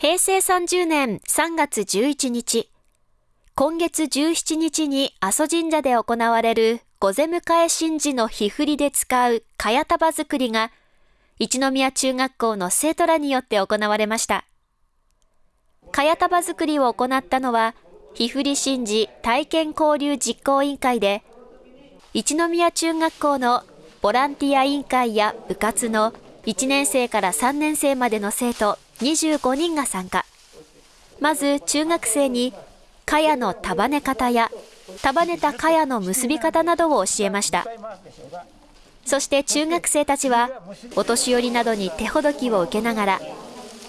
平成30年3月11日、今月17日に阿蘇神社で行われる御出迎え神事の日振りで使う茅束作りが、一宮中学校の生徒らによって行われました。茅束作りを行ったのは、日振り神事体験交流実行委員会で、一宮中学校のボランティア委員会や部活の1年生から3年生までの生徒25人が参加。まず中学生に茅の束ね方や束ねた茅の結び方などを教えましたそして中学生たちはお年寄りなどに手ほどきを受けながら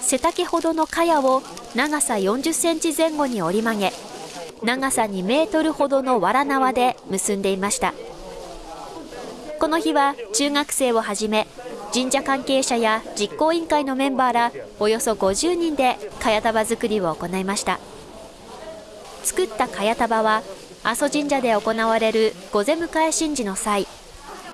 背丈ほどの茅を長さ40センチ前後に折り曲げ長さ2メートルほどのわら縄で結んでいましたこの日は中学生をはじめ神社関係者や実行委員会のメンバーらおよそ50人で茅束作りを行いました。作った茅束は阿蘇神社で行われる御出迎え神事の際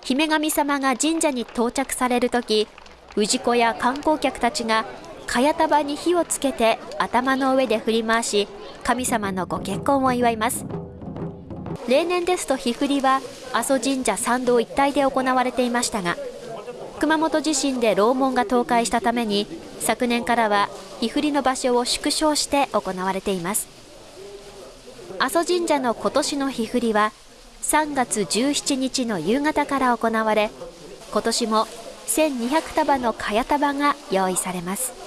姫神様が神社に到着される時氏子や観光客たちが茅束に火をつけて頭の上で振り回し神様のご結婚を祝います例年ですと火振りは阿蘇神社参道一帯で行われていましたが熊本地震で楼門が倒壊したために昨年からは日振りの場所を縮小して行われています。阿蘇神社の今年の日振りは3月17日の夕方から行われ今年も1200束の茅束が用意されます。